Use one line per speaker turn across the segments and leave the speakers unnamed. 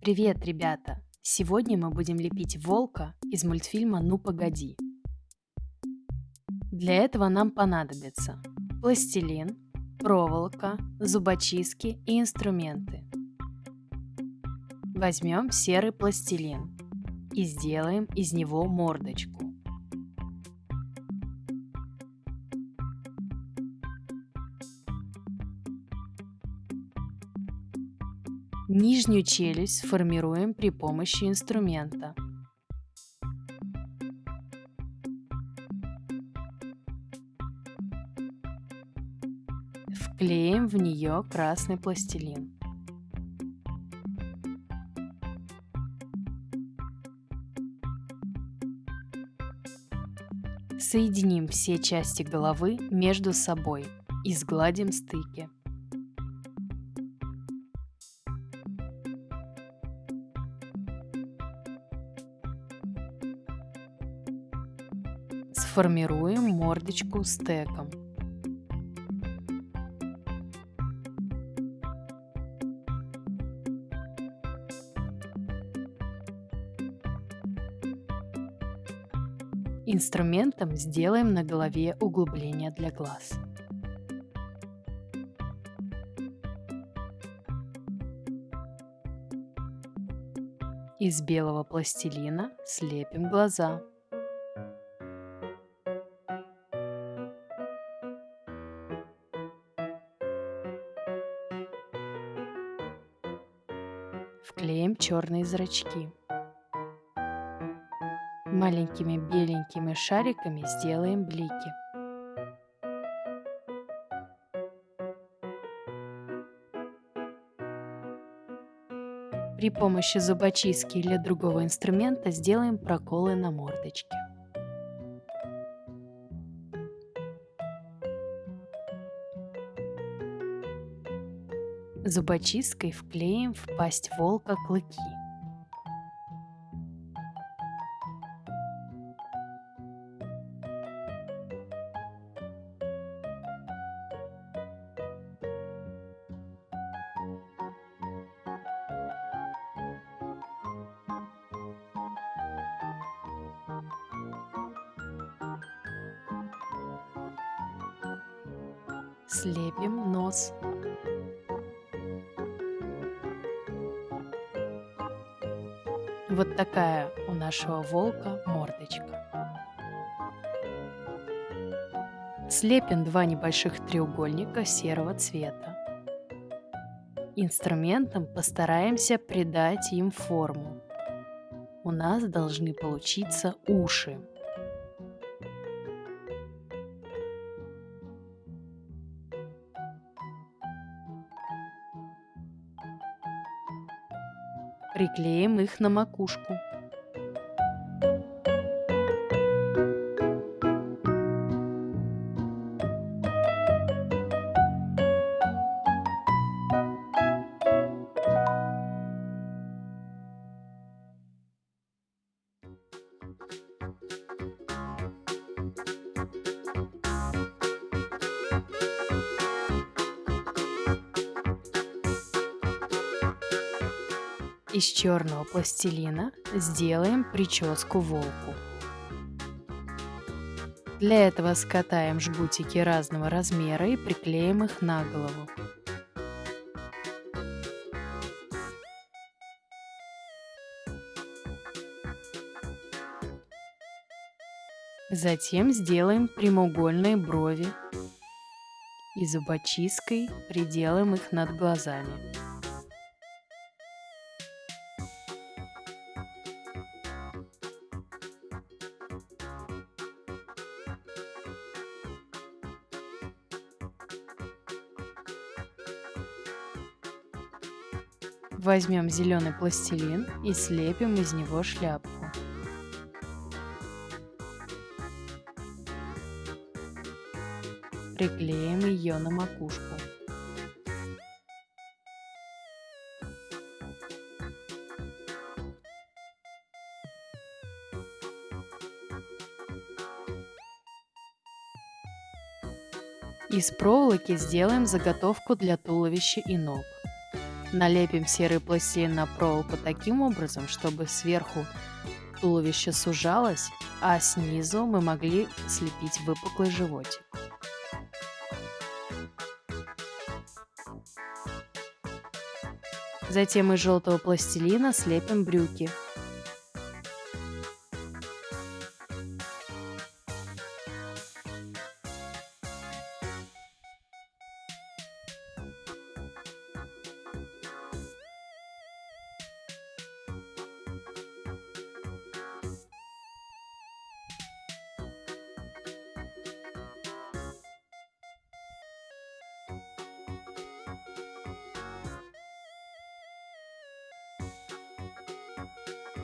Привет, ребята! Сегодня мы будем лепить волка из мультфильма «Ну погоди». Для этого нам понадобится пластилин, проволока, зубочистки и инструменты. Возьмем серый пластилин и сделаем из него мордочку. Нижнюю челюсть формируем при помощи инструмента. Вклеим в нее красный пластилин. Соединим все части головы между собой и сгладим стыки. Сформируем мордочку стеком. Инструментом сделаем на голове углубление для глаз. Из белого пластилина слепим глаза. Черные зрачки. Маленькими беленькими шариками сделаем блики. При помощи зубочистки или другого инструмента сделаем проколы на мордочке. Зубочисткой вклеим в пасть волка клыки. Слепим нос. Вот такая у нашего волка мордочка. Слепим два небольших треугольника серого цвета. Инструментом постараемся придать им форму. У нас должны получиться уши. Приклеим их на макушку. Из черного пластилина сделаем прическу волку. Для этого скатаем жгутики разного размера и приклеим их на голову. Затем сделаем прямоугольные брови и зубочисткой приделаем их над глазами. Возьмем зеленый пластилин и слепим из него шляпку. Приклеим ее на макушку. Из проволоки сделаем заготовку для туловища и ног. Налепим серый пластилин на проволоку таким образом, чтобы сверху туловище сужалось, а снизу мы могли слепить выпуклый животик. Затем из желтого пластилина слепим брюки.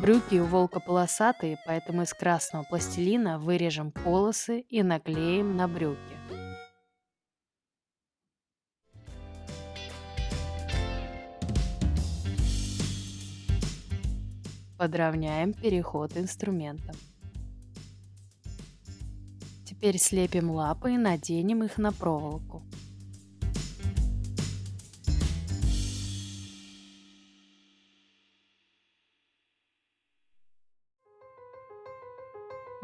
Брюки у волка полосатые, поэтому из красного пластилина вырежем полосы и наклеим на брюки. Подровняем переход инструментом. Теперь слепим лапы и наденем их на проволоку.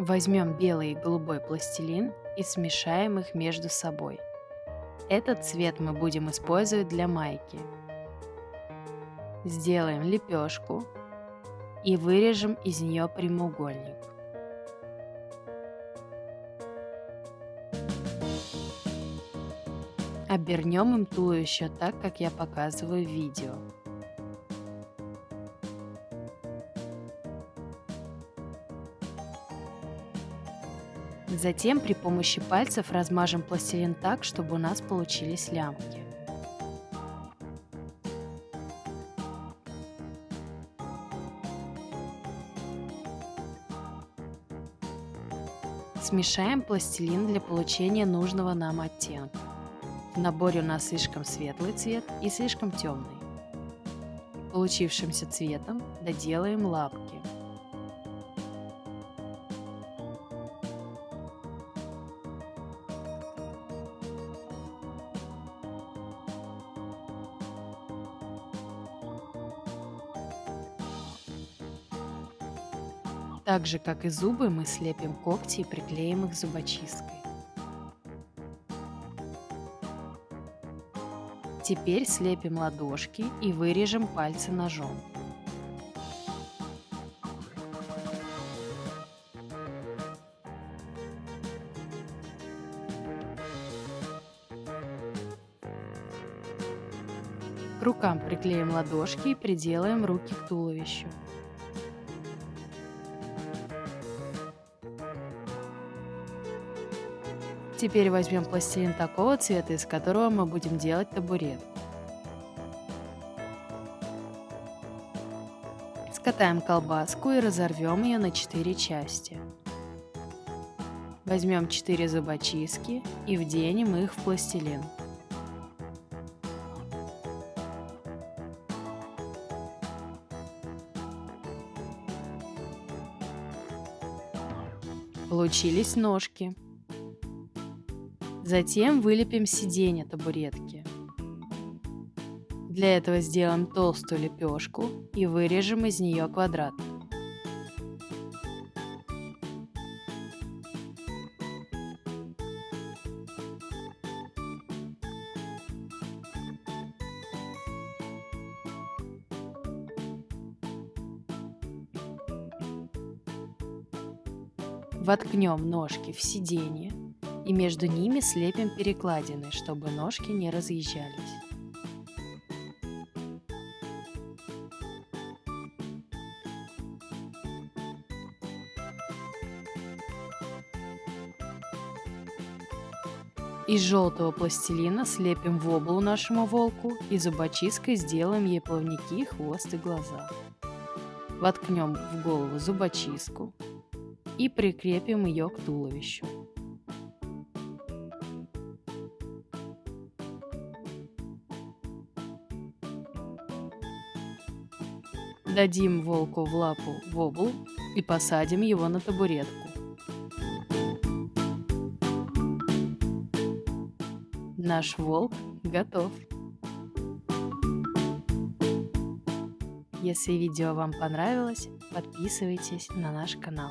Возьмем белый и голубой пластилин и смешаем их между собой. Этот цвет мы будем использовать для майки. Сделаем лепешку и вырежем из нее прямоугольник. Обернем им туловище так, как я показываю в видео. Затем при помощи пальцев размажем пластилин так, чтобы у нас получились лямки. Смешаем пластилин для получения нужного нам оттенка. В наборе у нас слишком светлый цвет и слишком темный. Получившимся цветом доделаем лапки. Так же, как и зубы, мы слепим когти и приклеим их зубочисткой. Теперь слепим ладошки и вырежем пальцы ножом. К рукам приклеим ладошки и приделаем руки к туловищу. Теперь возьмем пластилин такого цвета, из которого мы будем делать табурет. Скатаем колбаску и разорвем ее на 4 части. Возьмем 4 зубочистки и вденем их в пластилин. Получились ножки. Затем вылепим сиденье табуретки. Для этого сделаем толстую лепешку и вырежем из нее квадрат. Воткнем ножки в сиденье и между ними слепим перекладины, чтобы ножки не разъезжались. Из желтого пластилина слепим воблу нашему волку и зубочисткой сделаем ей плавники, хвост и глаза. Воткнем в голову зубочистку и прикрепим ее к туловищу. Дадим волку в лапу вобл и посадим его на табуретку. Наш волк готов. Если видео вам понравилось, подписывайтесь на наш канал.